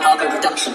Harper production.